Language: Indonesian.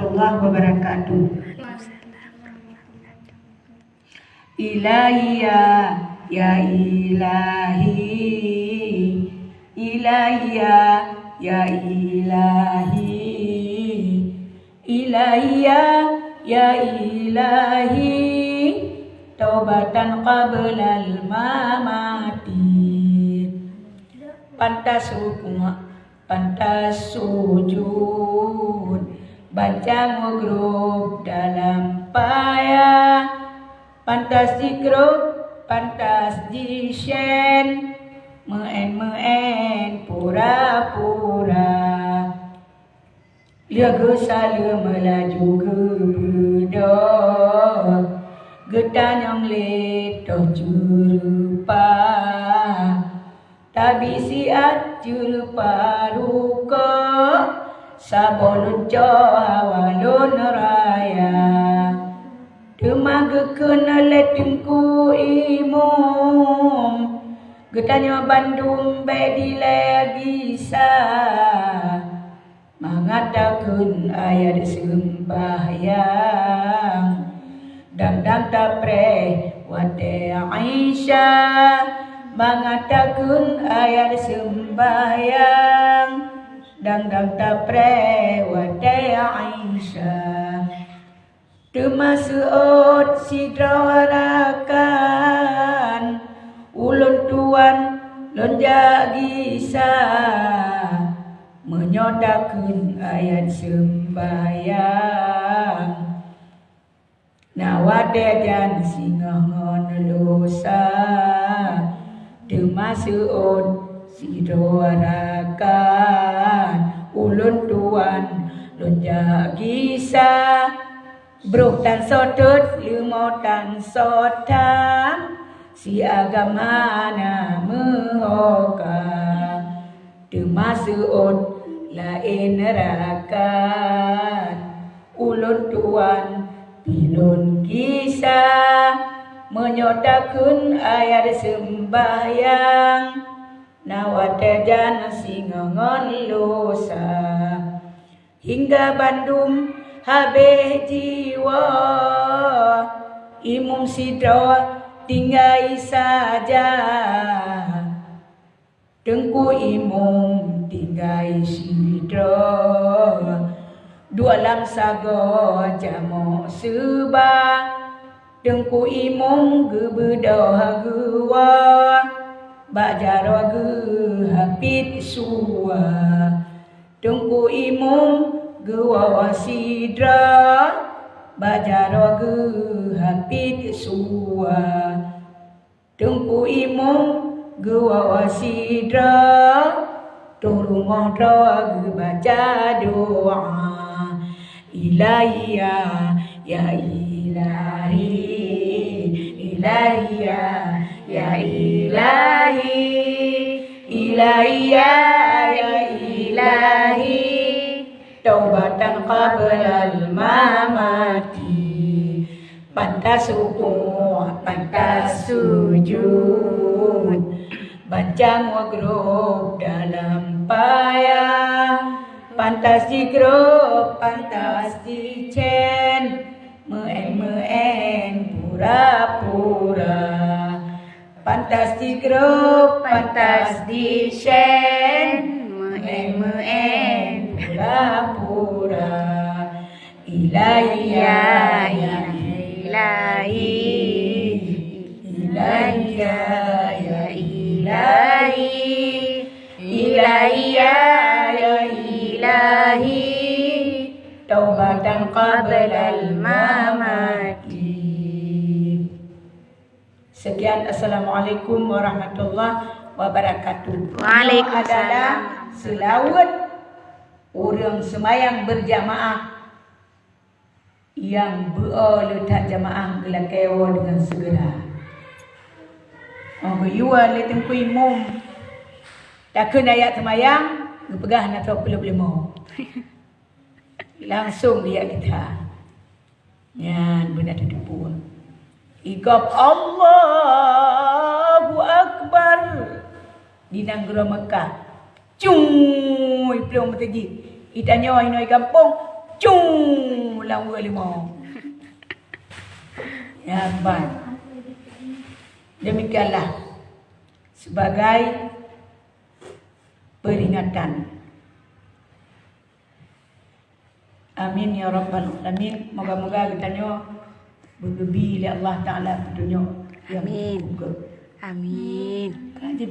warahmatullahi wabarakatuh. Ilahi ya, ilahi, ilahi ya, ilahi, ilahi ya, ilahi, taubatan qabla al-mamati. Pantas hukum, pantas sujud, baca ngugrub dalam payah, pantas dikro pantas dishen meen meen pura pura lia gesala melaju gebedo getanyong leto jurupa. Tabi siat jurupa ruko sabolun jo hawalun raya Temaga kena letungku imum Getanya Bandung bedi lagi sa Mengatakan ayat sembahyang Dan dan tapre wate Aisyah Mengatakan ayat sembahyang Dan dan tapre wate Aisyah Termasuk si drawarakan Ulun tuan lonjak gisa Menyodakan ayat sembahyang. Nawade dan singa ngelusa Termasuk si Ulun tuan. Lonjak gisa Bro tan sotut limo tan sotam si agama na mehoka termasuk lain nerakan ulun tuan pilun kisah menyodakan ayat sembahyang Nawadadan singongon lusa Hingga Bandung habe jiwa. Imum sidro tinggai saja. Dengku imum tinggai sidro Dua lam sago jamo suba. Dengku imum gebedah gewa Bajaro ge hapit suwa Tengku imum gua sidra bajaro ge hapit suwa tungku imum gua sidra turungoh doa baca doa. Ilahiya ya ilahi ilahiya ya ilahi ilahiya ya ilahi. Taubatan qablal mamati. Pantas ruku pantas sujud. Baca grup dalam payah. Pantas di pantas di cen meen meen pura pura pantas di grup pantas di cen meen meen pura-pura Ilahia ya ilahi. Ilahia ya ilahi. Ilahia ya ilahi. Taubatan qabla al-mamati Sekian Assalamualaikum warahmatullahi wabarakatuh Waalaikumsalam Selawat orang semayang berjamaah yang berletak jamaah gelak kewa dengan segera. Oh, berjual le tempu imum. Tak kena ayat semayang, pegah nak tahu perlu lima. Langsung dia kita. Ya, benar tu pun. Ikap Allahu Akbar di Nanggara Mekah. Cung, belum pergi. Itanya wahai kampung. Cung. bulan 25. Ya, baik. Demikianlah sebagai peringatan. Amin ya rabbal alamin. Moga-moga kita nyo berlebi oleh Allah Taala petunjuk Amin. Amin. Kan